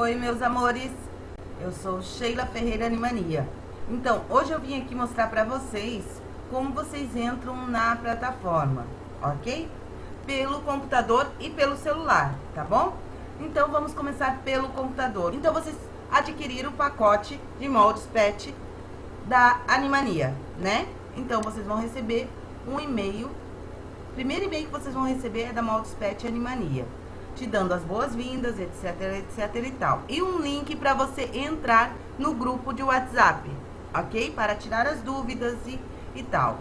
Oi, meus amores. Eu sou Sheila Ferreira Animania. Então, hoje eu vim aqui mostrar pra vocês como vocês entram na plataforma, ok? Pelo computador e pelo celular, tá bom? Então, vamos começar pelo computador. Então, vocês adquiriram o pacote de moldes PET da Animania, né? Então, vocês vão receber um e-mail. Primeiro e-mail que vocês vão receber é da Moldes Pet Animania te dando as boas-vindas, etc, etc e tal. E um link para você entrar no grupo de WhatsApp, ok? Para tirar as dúvidas e, e tal.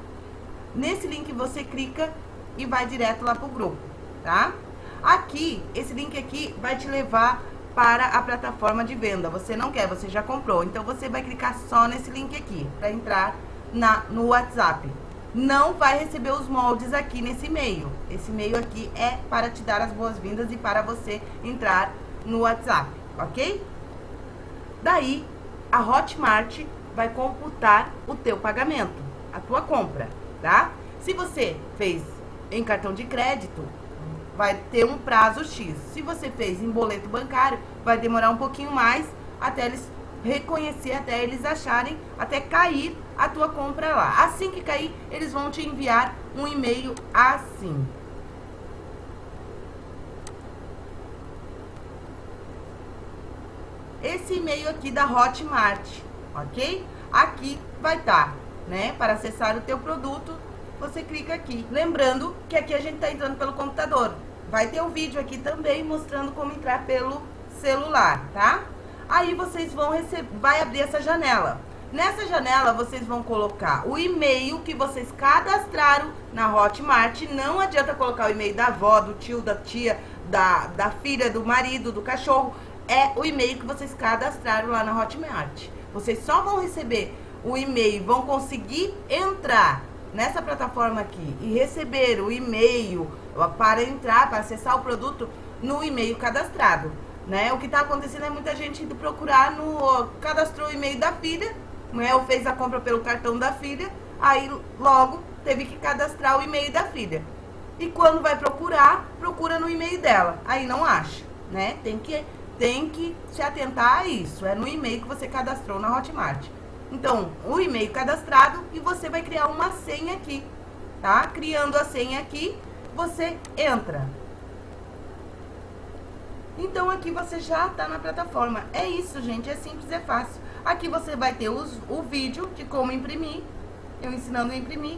Nesse link você clica e vai direto lá pro grupo, tá? Aqui, esse link aqui vai te levar para a plataforma de venda. Você não quer, você já comprou. Então, você vai clicar só nesse link aqui, para entrar na, no WhatsApp não vai receber os moldes aqui nesse e-mail. Esse e-mail aqui é para te dar as boas-vindas e para você entrar no WhatsApp, ok? Daí, a Hotmart vai computar o teu pagamento, a tua compra, tá? Se você fez em cartão de crédito, vai ter um prazo X. Se você fez em boleto bancário, vai demorar um pouquinho mais até eles reconhecer, até eles acharem, até cair a tua compra lá. Assim que cair, eles vão te enviar um e-mail assim. Esse e-mail aqui da Hotmart, ok? Aqui vai estar, tá, né? Para acessar o teu produto, você clica aqui. Lembrando que aqui a gente está entrando pelo computador. Vai ter um vídeo aqui também mostrando como entrar pelo celular, tá? Aí vocês vão receber, vai abrir essa janela. Nessa janela, vocês vão colocar o e-mail que vocês cadastraram na Hotmart. Não adianta colocar o e-mail da avó, do tio, da tia, da, da filha, do marido, do cachorro. É o e-mail que vocês cadastraram lá na Hotmart. Vocês só vão receber o e-mail, vão conseguir entrar nessa plataforma aqui e receber o e-mail para entrar, para acessar o produto no e-mail cadastrado. Né? O que está acontecendo é muita gente indo procurar no... Cadastrou o e-mail da filha né, ou fez a compra pelo cartão da filha, aí logo teve que cadastrar o e-mail da filha. E quando vai procurar, procura no e-mail dela, aí não acha, né? Tem que, tem que se atentar a isso, é no e-mail que você cadastrou na Hotmart. Então, o e-mail cadastrado e você vai criar uma senha aqui, tá? Criando a senha aqui, você entra. Então, aqui você já tá na plataforma. É isso, gente, é simples, é fácil. Aqui você vai ter os, o vídeo de como imprimir, eu ensinando a imprimir.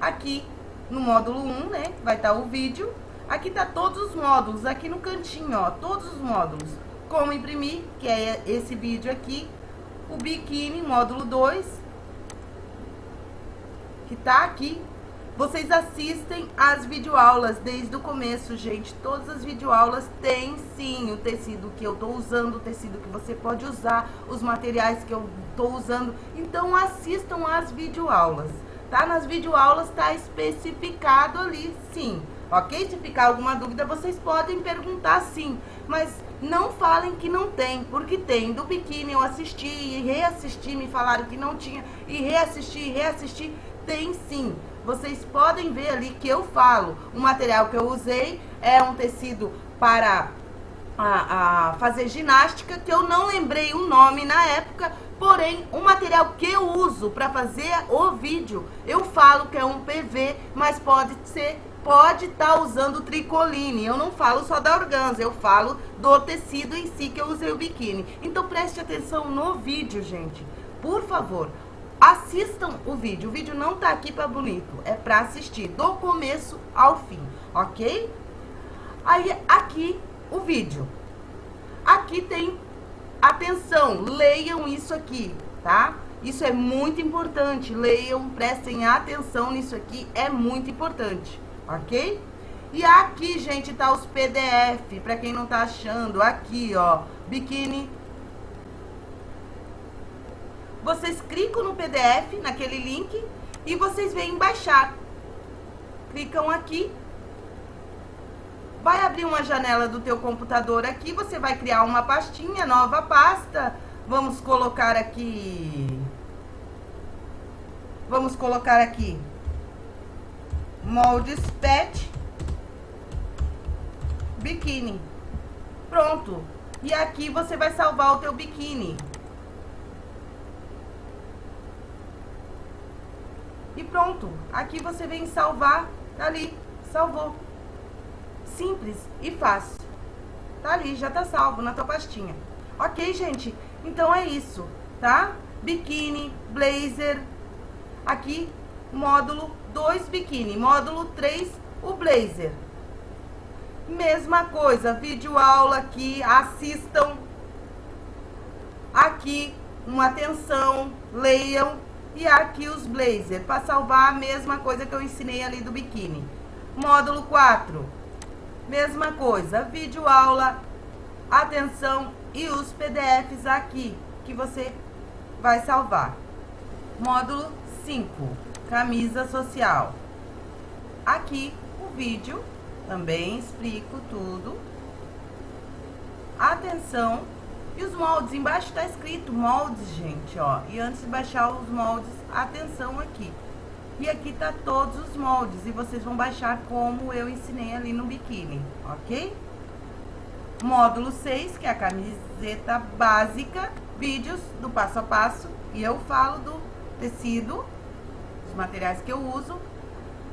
Aqui no módulo 1, né, vai estar tá o vídeo. Aqui tá todos os módulos, aqui no cantinho, ó, todos os módulos. Como imprimir, que é esse vídeo aqui. O biquíni, módulo 2, que tá aqui vocês assistem às videoaulas desde o começo, gente. Todas as videoaulas têm sim o tecido que eu tô usando, o tecido que você pode usar, os materiais que eu tô usando. Então assistam às videoaulas, tá? Nas videoaulas tá especificado ali, sim. Ok? Se ficar alguma dúvida, vocês podem perguntar sim. Mas não falem que não tem, porque tem. Do biquíni eu assisti e reassisti, me falaram que não tinha. E reassisti e reassisti, tem sim vocês podem ver ali que eu falo. O material que eu usei é um tecido para a, a fazer ginástica, que eu não lembrei o nome na época, porém, o material que eu uso para fazer o vídeo, eu falo que é um PV, mas pode ser pode estar tá usando tricoline. Eu não falo só da organza, eu falo do tecido em si que eu usei o biquíni. Então preste atenção no vídeo, gente. Por favor, Assistam o vídeo. O vídeo não tá aqui para bonito, é para assistir do começo ao fim, ok? Aí, aqui, o vídeo. Aqui tem, atenção, leiam isso aqui, tá? Isso é muito importante, leiam, prestem atenção nisso aqui, é muito importante, ok? E aqui, gente, tá os PDF, para quem não tá achando, aqui, ó, biquíni vocês clicam no PDF, naquele link, e vocês vêm baixar. Clicam aqui. Vai abrir uma janela do teu computador aqui, você vai criar uma pastinha, nova pasta. Vamos colocar aqui... Vamos colocar aqui moldes pet biquíni. Pronto. E aqui você vai salvar o teu biquíni. E pronto. Aqui você vem salvar, tá ali, salvou. Simples e fácil. Tá ali, já tá salvo na tua pastinha. Ok, gente? Então é isso, tá? Biquíni, blazer. Aqui, módulo 2 biquíni. Módulo 3, o blazer. Mesma coisa, vídeo aula aqui, assistam. Aqui, uma atenção, leiam. E aqui os blazer, para salvar a mesma coisa que eu ensinei ali do biquíni. Módulo 4, mesma coisa, vídeo aula, atenção e os PDFs aqui que você vai salvar. Módulo 5, camisa social. Aqui o vídeo, também explico tudo. Atenção e os moldes, embaixo está escrito moldes, gente, ó. E antes de baixar os moldes, atenção aqui. E aqui tá todos os moldes e vocês vão baixar como eu ensinei ali no biquíni, ok? Módulo 6, que é a camiseta básica, vídeos do passo a passo. E eu falo do tecido, os materiais que eu uso.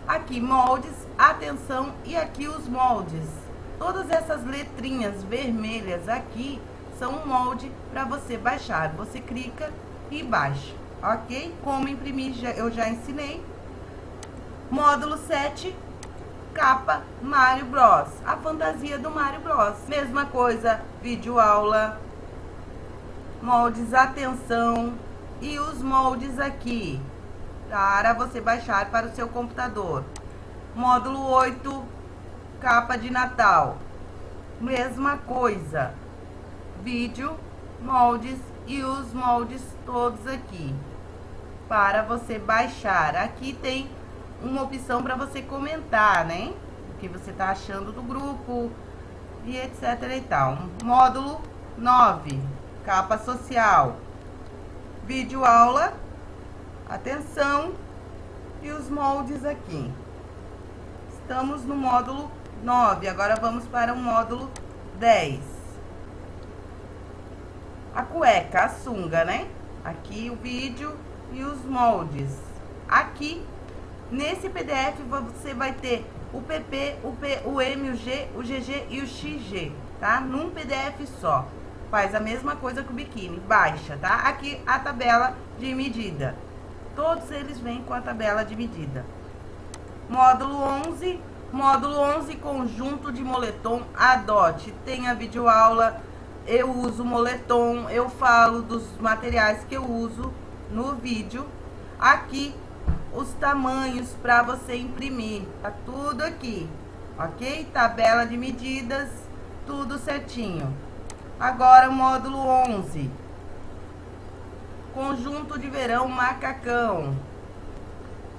Aqui, moldes, atenção, e aqui os moldes. Todas essas letrinhas vermelhas aqui são um molde para você baixar. Você clica e baixa, ok? Como imprimir, eu já ensinei. Módulo 7, capa Mario Bros. A fantasia do Mario Bros. Mesma coisa, vídeo aula, moldes atenção e os moldes aqui para você baixar para o seu computador. Módulo 8, capa de Natal. Mesma coisa, vídeo, moldes e os moldes todos aqui para você baixar. Aqui tem uma opção para você comentar, né? O que você tá achando do grupo e etc e tal. Módulo 9, capa social. Vídeo aula, atenção e os moldes aqui. Estamos no módulo 9, agora vamos para o módulo 10 a cueca, a sunga, né? Aqui o vídeo e os moldes. Aqui, nesse PDF, você vai ter o PP, o, P, o M, o G, o GG e o XG, tá? Num PDF só. Faz a mesma coisa que o biquíni, baixa, tá? Aqui a tabela de medida. Todos eles vêm com a tabela de medida. Módulo 11, módulo 11, conjunto de moletom, adote. Tem a videoaula eu uso moletom, eu falo dos materiais que eu uso no vídeo. Aqui, os tamanhos para você imprimir, tá tudo aqui, ok? Tabela de medidas, tudo certinho. Agora, o módulo 11. Conjunto de verão macacão.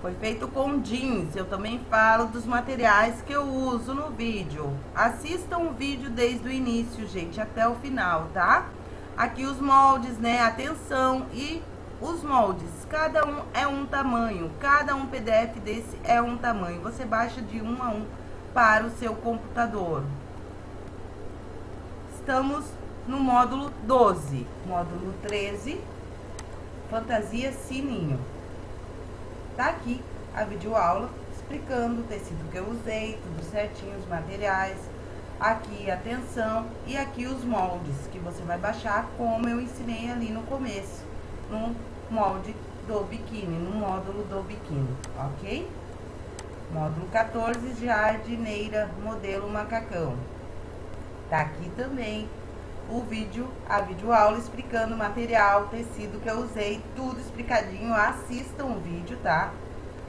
Foi feito com jeans, eu também falo dos materiais que eu uso no vídeo. Assistam o vídeo desde o início, gente, até o final, tá? Aqui os moldes, né, atenção e os moldes. Cada um é um tamanho, cada um PDF desse é um tamanho. Você baixa de um a um para o seu computador. Estamos no módulo 12, módulo 13, fantasia sininho. Tá aqui a videoaula explicando o tecido que eu usei, tudo certinho, os materiais. Aqui a tensão e aqui os moldes que você vai baixar, como eu ensinei ali no começo, no molde do biquíni, no módulo do biquíni, ok? Módulo 14, jardineira, modelo macacão. Tá aqui também o vídeo, a videoaula explicando o material, tecido que eu usei, tudo explicadinho. Assistam o vídeo, tá?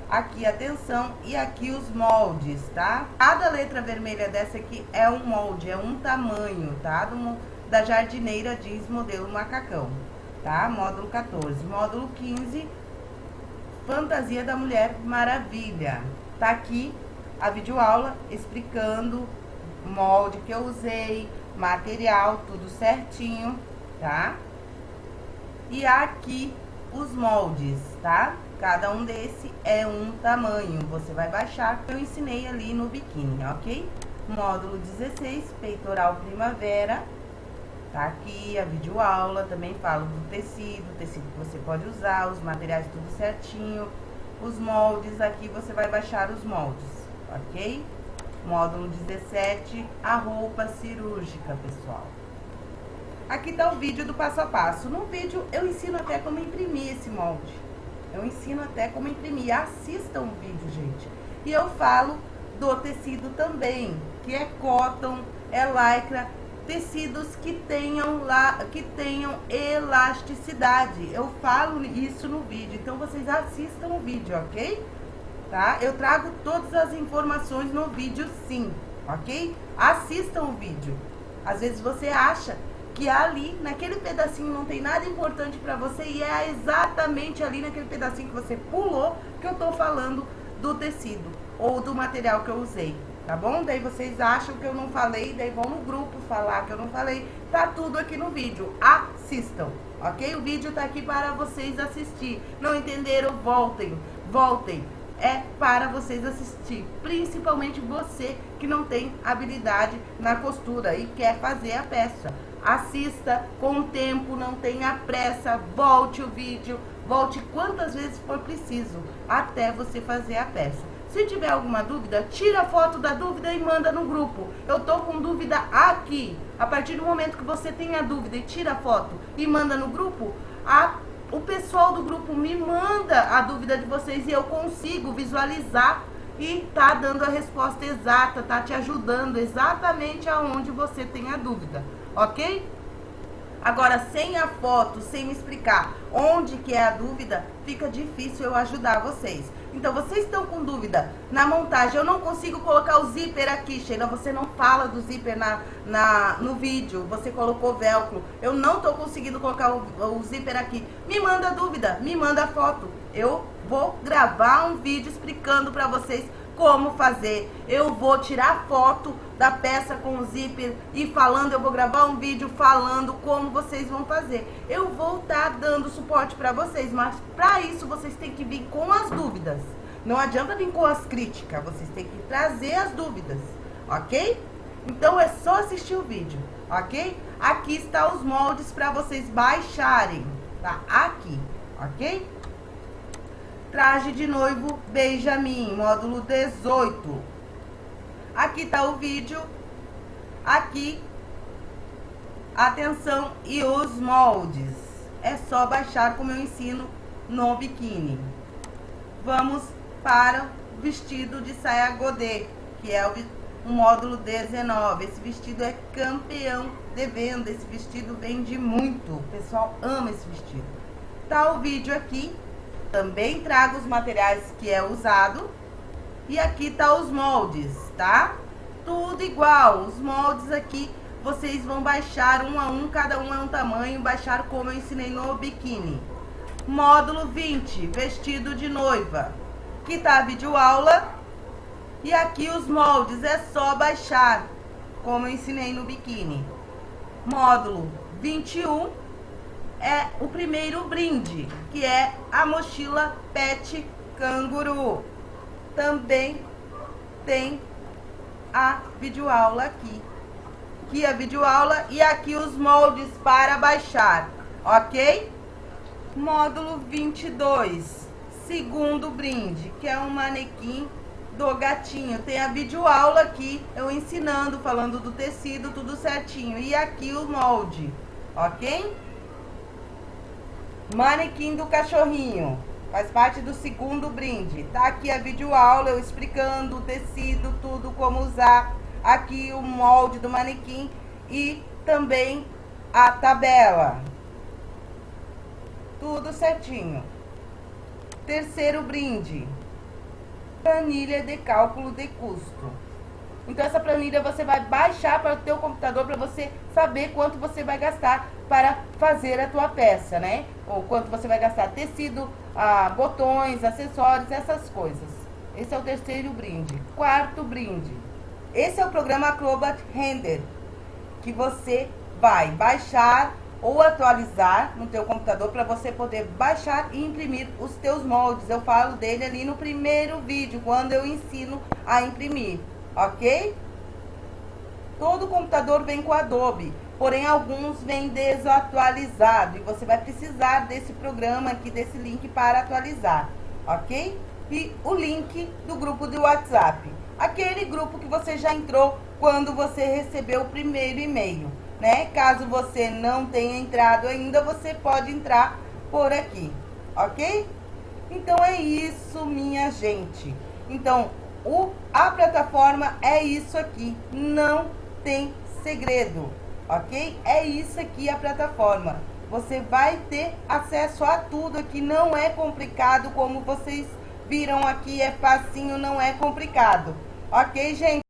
Aqui atenção e aqui os moldes, tá? Cada letra vermelha dessa aqui é um molde, é um tamanho, tá? Do, da jardineira diz modelo macacão, tá? Módulo 14. Módulo 15, fantasia da mulher maravilha. Tá aqui a videoaula explicando o molde que eu usei, material, tudo certinho, tá? E aqui os moldes, tá? Cada um desse é um tamanho. Você vai baixar, que eu ensinei ali no biquíni, ok? Módulo 16, peitoral primavera. Tá aqui a videoaula, também falo do tecido, tecido que você pode usar, os materiais tudo certinho. Os moldes, aqui você vai baixar os moldes, ok? Módulo 17, a roupa cirúrgica, pessoal. Aqui tá o vídeo do passo a passo. No vídeo eu ensino até como imprimir esse molde. Eu ensino até como imprimir. Assistam o vídeo, gente. E eu falo do tecido também, que é cotton, é lycra, tecidos que tenham lá, que tenham elasticidade. Eu falo isso no vídeo, então vocês assistam o vídeo, ok? Tá? Eu trago todas as informações no vídeo, sim, ok? Assistam o vídeo. Às vezes você acha que ali, naquele pedacinho, não tem nada importante para você e é exatamente ali naquele pedacinho que você pulou que eu tô falando do tecido ou do material que eu usei tá bom? Daí vocês acham que eu não falei, daí vão no grupo falar que eu não falei. Tá tudo aqui no vídeo. Assistam, ok? O vídeo tá aqui para vocês assistir. Não entenderam? Voltem, voltem. É para vocês assistir, principalmente você que não tem habilidade na costura e quer fazer a peça. Assista com o tempo, não tenha pressa, volte o vídeo, volte quantas vezes for preciso até você fazer a peça. Se tiver alguma dúvida, tira a foto da dúvida e manda no grupo. Eu tô com dúvida aqui. A partir do momento que você tem a dúvida e tira a foto e manda no grupo, a, o pessoal do grupo me manda a dúvida de vocês e eu consigo visualizar e tá dando a resposta exata, tá te ajudando exatamente aonde você tem a dúvida, ok? Agora, sem a foto, sem me explicar onde que é a dúvida, fica difícil eu ajudar vocês. Então, vocês estão com dúvida na montagem, eu não consigo colocar o zíper aqui, Sheila, você não fala do zíper na, na, no vídeo, você colocou velcro, eu não estou conseguindo colocar o, o zíper aqui. Me manda dúvida, me manda foto, eu vou gravar um vídeo explicando para vocês como fazer. Eu vou tirar foto da peça com o zíper e falando, eu vou gravar um vídeo falando como vocês vão fazer. Eu vou estar tá dando suporte para vocês, mas para isso vocês têm que vir com as dúvidas. Não adianta vir com as críticas, vocês têm que trazer as dúvidas, ok? Então é só assistir o vídeo, ok? Aqui está os moldes para vocês baixarem, tá? Aqui, ok? Traje de noivo Benjamin, módulo 18. Aqui tá o vídeo. Aqui, atenção e os moldes. É só baixar como eu ensino no biquíni. Vamos para o vestido de saia godê, que é o, o módulo 19. Esse vestido é campeão de venda. Esse vestido vende muito. O pessoal ama esse vestido. Tá o vídeo aqui também trago os materiais que é usado. E aqui tá os moldes, tá? Tudo igual. Os moldes aqui vocês vão baixar um a um, cada um é um tamanho, baixar como eu ensinei no biquíni. Módulo 20, vestido de noiva. Aqui tá a videoaula. E aqui os moldes, é só baixar, como eu ensinei no biquíni. Módulo 21, é o primeiro brinde, que é a mochila Pet Canguru. Também tem a videoaula aqui. Aqui a videoaula e aqui os moldes para baixar, ok? Módulo 22, segundo brinde, que é um manequim do gatinho. Tem a videoaula aqui, eu ensinando, falando do tecido, tudo certinho. E aqui o molde, ok? Manequim do cachorrinho. Faz parte do segundo brinde. Tá aqui a videoaula, eu explicando o tecido, tudo, como usar. Aqui o molde do manequim e também a tabela. Tudo certinho. Terceiro brinde. Planilha de cálculo de custo. Então essa planilha você vai baixar para o teu computador para você saber quanto você vai gastar para fazer a tua peça, né? Ou quanto você vai gastar tecido, ah, botões, acessórios, essas coisas. Esse é o terceiro brinde. Quarto brinde. Esse é o programa Acrobat Render, que você vai baixar ou atualizar no teu computador para você poder baixar e imprimir os teus moldes. Eu falo dele ali no primeiro vídeo, quando eu ensino a imprimir ok? Todo computador vem com Adobe. Porém alguns vêm desatualizado e você vai precisar desse programa aqui, desse link para atualizar, ok? E o link do grupo do WhatsApp, aquele grupo que você já entrou quando você recebeu o primeiro e-mail, né? Caso você não tenha entrado ainda, você pode entrar por aqui, ok? Então é isso, minha gente. Então, o, a plataforma é isso aqui, não tem segredo, ok? É isso aqui a plataforma. Você vai ter acesso a tudo aqui, não é complicado como vocês viram aqui, é facinho, não é complicado. Ok, gente?